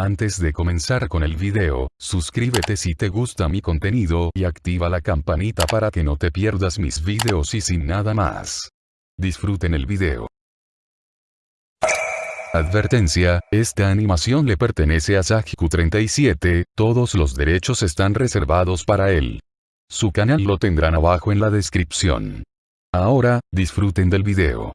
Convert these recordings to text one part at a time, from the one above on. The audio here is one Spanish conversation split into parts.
Antes de comenzar con el video, suscríbete si te gusta mi contenido y activa la campanita para que no te pierdas mis videos y sin nada más. Disfruten el video. Advertencia, esta animación le pertenece a Sajiku37, todos los derechos están reservados para él. Su canal lo tendrán abajo en la descripción. Ahora, disfruten del video.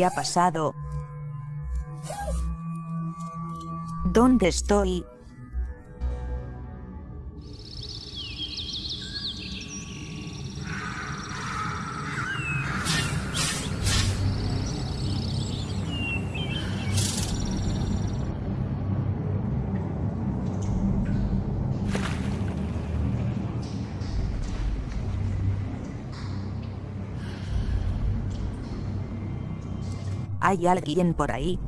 ¿Qué ha pasado? ¿Dónde estoy? ¿Hay alguien por ahí?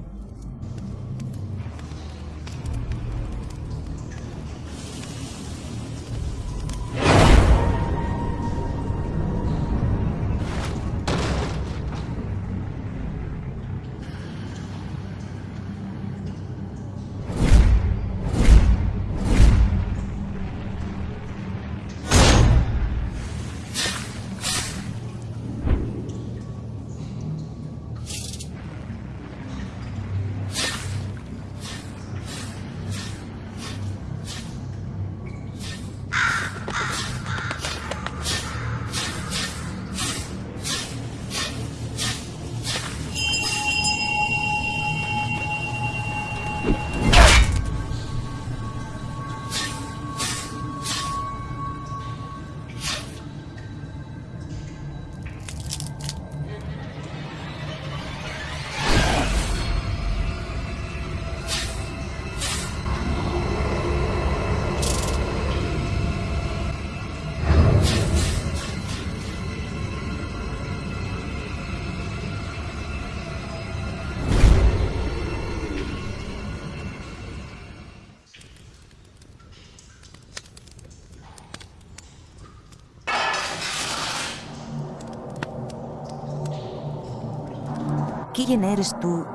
¿Quién eres tú?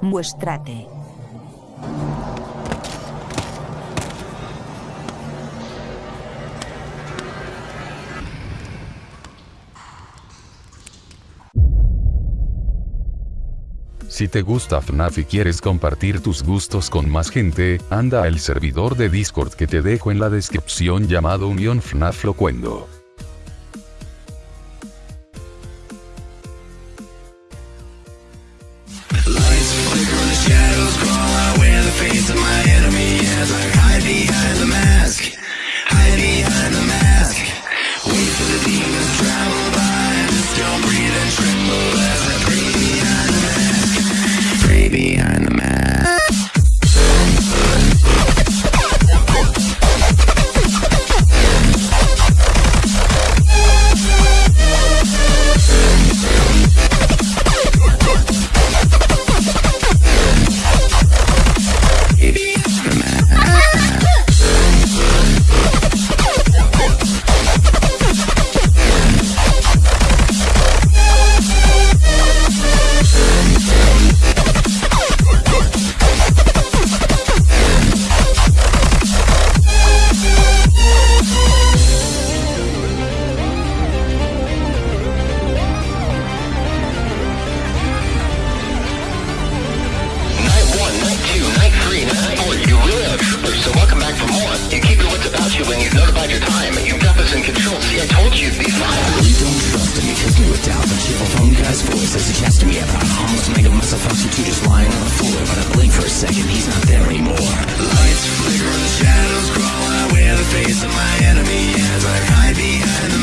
Muéstrate. Si te gusta FNAF y quieres compartir tus gustos con más gente, anda al servidor de Discord que te dejo en la descripción llamado Unión FNAF Locuendo. Face of my enemy is. I hide behind the mask, hide behind the mask. Wait for the demons to travel by and still breathe and tremble as I pray behind the mask, pray behind notified your time. You've got this in control. See, I told you you'd be fine. You don't trust you but cheerful phone guy's voice me about two just lying on the floor. But I blink for a second, he's not there anymore. Lights flicker the shadows crawl out where the face of my enemy as I hide behind the